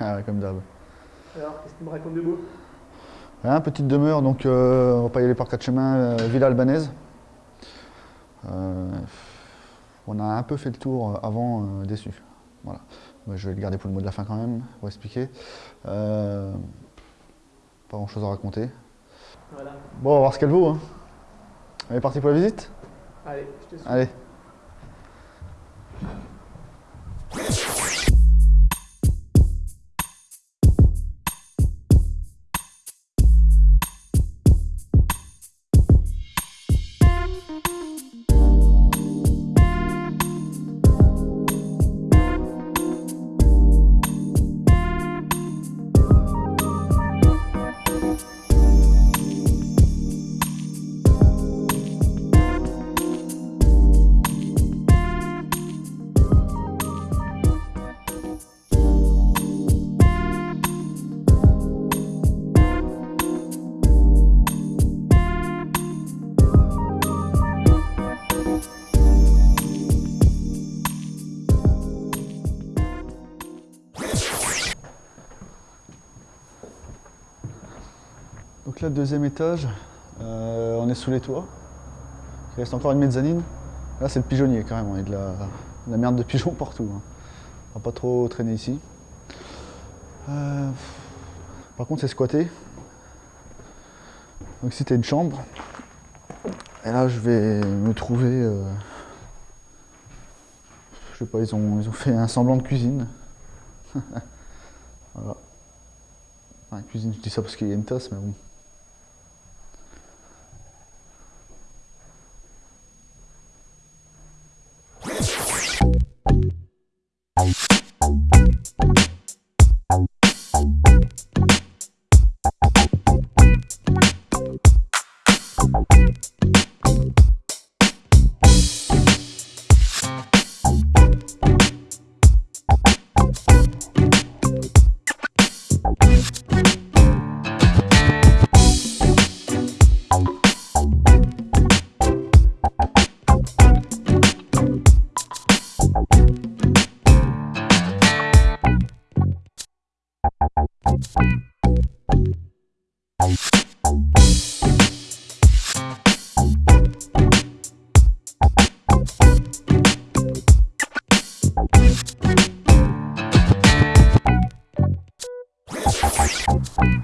Ah ouais, comme d'hab. Alors, qu'est-ce que tu me racontes de beau? Rien, petite demeure, donc euh, on va pas y aller par quatre chemins, euh, Villa Albanaise. Euh, on a un peu fait le tour avant, euh, déçu. Voilà. Je vais le garder pour le mot de la fin quand même, pour expliquer. Pas grand chose à raconter. Voilà. Bon, on va voir ce qu'elle vaut. Hein. Elle est partie pour la visite? Allez, je te suis. Allez. Donc là, deuxième étage, euh, on est sous les toits. Il reste encore une mezzanine. Là, c'est le pigeonnier carrément. Il y a de la, de la merde de pigeons partout. hein. On va pas trop traîner ici. Euh, par contre, c'est squatté. Donc ici, tu une chambre. Et là, je vais me trouver. euh, je sais pas, ils ont, ils ont fait un semblant de cuisine. voilà. Enfin, cuisine, je dis ça parce qu'il y a une tasse, mais bon.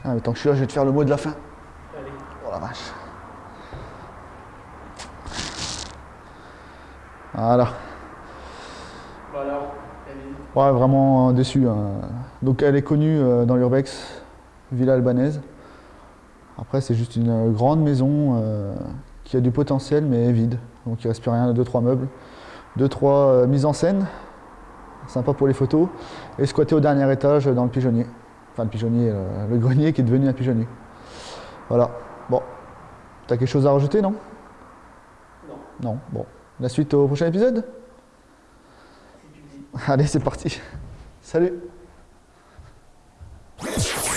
Ah, mais tant que je suis là, je vais te faire le mot de la fin. Allez. Oh la vache. Voilà. Visite. Ouais, vraiment euh, déçu. hein. Donc elle est connue euh, dans l'urbex, Villa Albanaise. Après, c'est juste une euh, grande maison euh, qui a du potentiel mais vide. Donc il reste plus rien, deux trois meubles, deux trois euh, mises en scène, sympa pour les photos, et squatté au dernier étage dans le pigeonnier. Enfin le pigeonnier, le grenier qui est devenu un pigeonnier. Voilà. Bon, t'as quelque chose à rajouter, non? Non, Non. Bon, la suite au prochain épisode? Allez, c'est parti. Salut Yes.